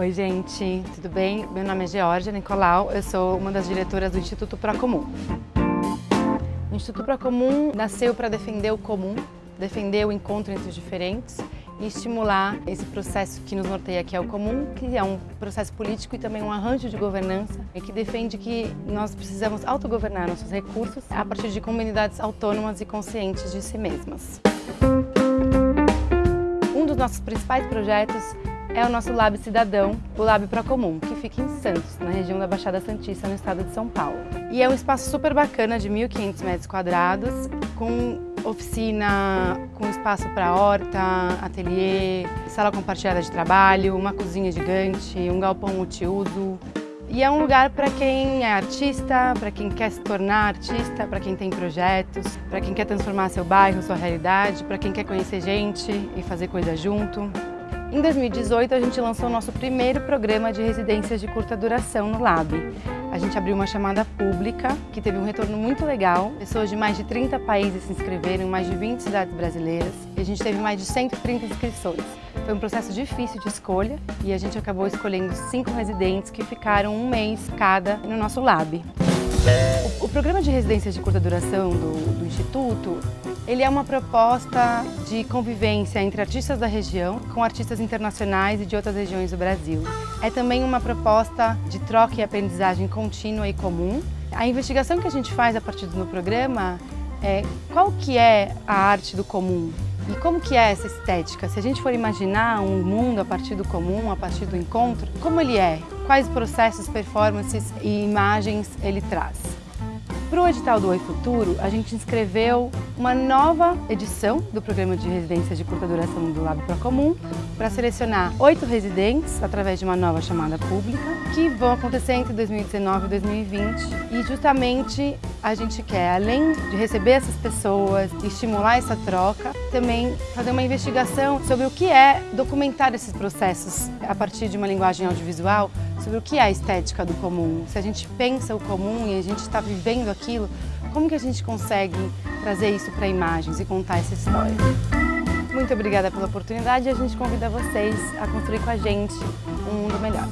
Oi, gente, tudo bem? Meu nome é Georgia Nicolau, eu sou uma das diretoras do Instituto Procomum. O Instituto Procomum nasceu para defender o comum, defender o encontro entre os diferentes e estimular esse processo que nos norteia, que é o comum, que é um processo político e também um arranjo de governança, e que defende que nós precisamos autogovernar nossos recursos a partir de comunidades autônomas e conscientes de si mesmas. Um dos nossos principais projetos é o nosso Lab Cidadão, o Lab Procomum, que fica em Santos, na região da Baixada Santista, no estado de São Paulo. E é um espaço super bacana de 1.500 metros quadrados, com oficina, com espaço para horta, ateliê, sala compartilhada de trabalho, uma cozinha gigante, um galpão multiuso. E é um lugar para quem é artista, para quem quer se tornar artista, para quem tem projetos, para quem quer transformar seu bairro, sua realidade, para quem quer conhecer gente e fazer coisa junto. Em 2018, a gente lançou o nosso primeiro programa de residências de curta duração no Lab. A gente abriu uma chamada pública, que teve um retorno muito legal. Pessoas de mais de 30 países se inscreveram, mais de 20 cidades brasileiras. E a gente teve mais de 130 inscrições. Foi um processo difícil de escolha e a gente acabou escolhendo cinco residentes que ficaram um mês cada no nosso Lab. O, programa de residências de curta duração do, do Instituto ele é uma proposta de convivência entre artistas da região com artistas internacionais e de outras regiões do Brasil. É também uma proposta de troca e aprendizagem contínua e comum. A investigação que a gente faz a partir do programa é qual que é a arte do comum e como que é essa estética? Se a gente for imaginar um mundo a partir do comum, a partir do encontro, como ele é? Quais processos, performances e imagens ele traz? Para o edital do Oi Futuro, a gente inscreveu uma nova edição do programa de residência de curta duração do Lab Procomum para selecionar oito residentes através de uma nova chamada pública que vão acontecer entre 2019 e 2020 e justamente a gente quer, além de receber essas pessoas, estimular essa troca, também fazer uma investigação sobre o que é documentar esses processos a partir de uma linguagem audiovisual sobre o que é a estética do comum. Se a gente pensa o comum e a gente está vivendo aquilo, como que a gente consegue trazer isso para imagens e contar essa história? Muito obrigada pela oportunidade e a gente convida vocês a construir com a gente um mundo melhor.